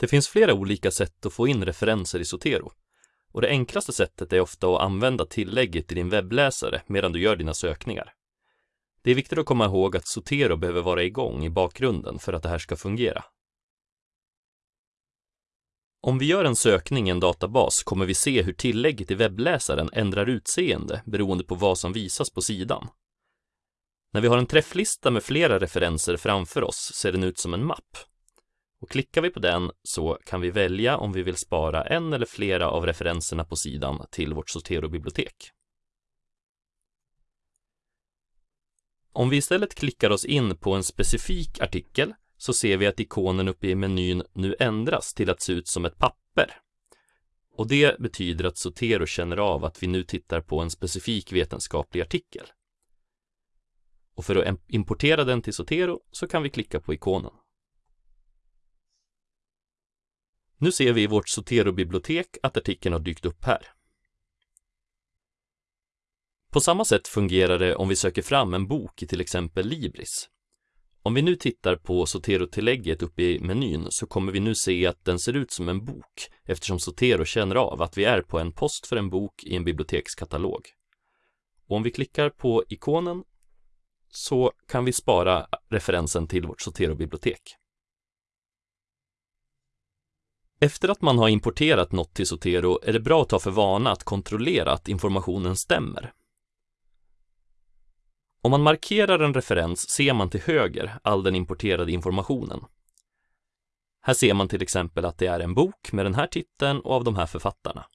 Det finns flera olika sätt att få in referenser i Zotero. Och det enklaste sättet är ofta att använda tillägget i din webbläsare medan du gör dina sökningar. Det är viktigt att komma ihåg att Zotero behöver vara igång i bakgrunden för att det här ska fungera. Om vi gör en sökning i en databas kommer vi se hur tillägget i webbläsaren ändrar utseende beroende på vad som visas på sidan. När vi har en träfflista med flera referenser framför oss ser den ut som en mapp. Och klickar vi på den så kan vi välja om vi vill spara en eller flera av referenserna på sidan till vårt Zotero-bibliotek. Om vi istället klickar oss in på en specifik artikel så ser vi att ikonen uppe i menyn nu ändras till att se ut som ett papper. Och det betyder att Zotero känner av att vi nu tittar på en specifik vetenskaplig artikel. Och för att importera den till Zotero så kan vi klicka på ikonen. Nu ser vi i vårt Zotero-bibliotek att artikeln har dykt upp här. På samma sätt fungerar det om vi söker fram en bok i till exempel Libris. Om vi nu tittar på Zotero-tillägget uppe i menyn så kommer vi nu se att den ser ut som en bok eftersom Zotero känner av att vi är på en post för en bok i en bibliotekskatalog. Och om vi klickar på ikonen så kan vi spara referensen till vårt Zotero-bibliotek. Efter att man har importerat något till Zotero är det bra att ta för vana att kontrollera att informationen stämmer. Om man markerar en referens ser man till höger all den importerade informationen. Här ser man till exempel att det är en bok med den här titeln och av de här författarna.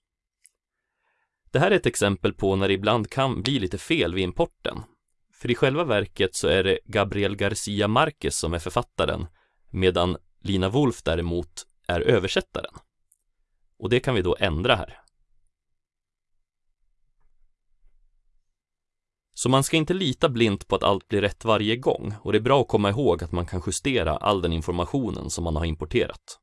Det här är ett exempel på när det ibland kan bli lite fel vid importen. För i själva verket så är det Gabriel Garcia Marquez som är författaren, medan Lina Wolf däremot är översättaren. Och det kan vi då ändra här. Så man ska inte lita blint på att allt blir rätt varje gång och det är bra att komma ihåg att man kan justera all den informationen som man har importerat.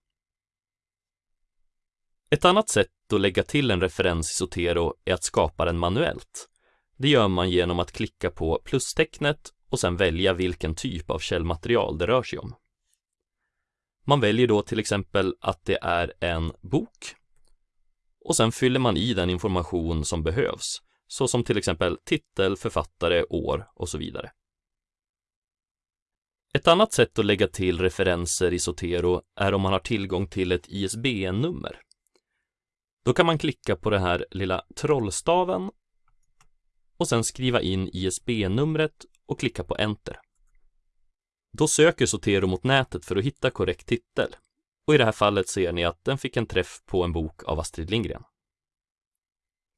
Ett annat sätt att lägga till en referens i Zotero är att skapa den manuellt. Det gör man genom att klicka på plustecknet och sedan välja vilken typ av källmaterial det rör sig om. Man väljer då till exempel att det är en bok och sen fyller man i den information som behövs såsom till exempel titel, författare, år och så vidare. Ett annat sätt att lägga till referenser i Zotero är om man har tillgång till ett ISBN-nummer. Då kan man klicka på den här lilla trollstaven och sen skriva in ISBN-numret och klicka på Enter. Då söker Zotero mot nätet för att hitta korrekt titel. Och i det här fallet ser ni att den fick en träff på en bok av Astrid Lindgren.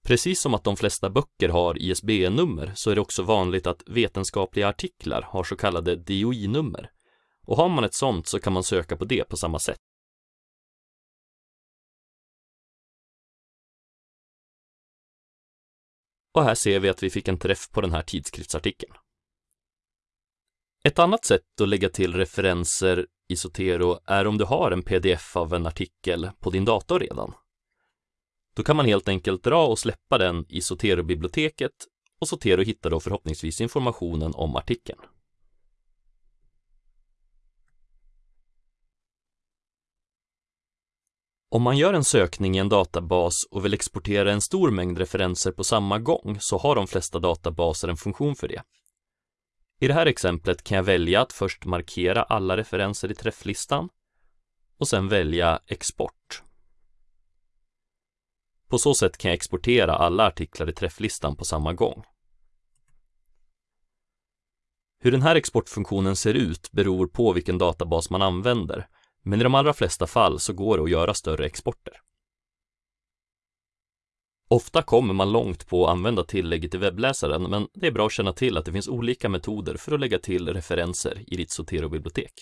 Precis som att de flesta böcker har ISBN-nummer så är det också vanligt att vetenskapliga artiklar har så kallade DOI-nummer. Och har man ett sånt så kan man söka på det på samma sätt. Och här ser vi att vi fick en träff på den här tidskriftsartikeln. Ett annat sätt att lägga till referenser i Zotero är om du har en pdf av en artikel på din dator redan. Då kan man helt enkelt dra och släppa den i Zotero-biblioteket och Zotero hittar då förhoppningsvis informationen om artikeln. Om man gör en sökning i en databas och vill exportera en stor mängd referenser på samma gång så har de flesta databaser en funktion för det. I det här exemplet kan jag välja att först markera alla referenser i träfflistan och sen välja export. På så sätt kan jag exportera alla artiklar i träfflistan på samma gång. Hur den här exportfunktionen ser ut beror på vilken databas man använder, men i de allra flesta fall så går det att göra större exporter. Ofta kommer man långt på att använda tillägget i webbläsaren, men det är bra att känna till att det finns olika metoder för att lägga till referenser i ditt Zotero-bibliotek.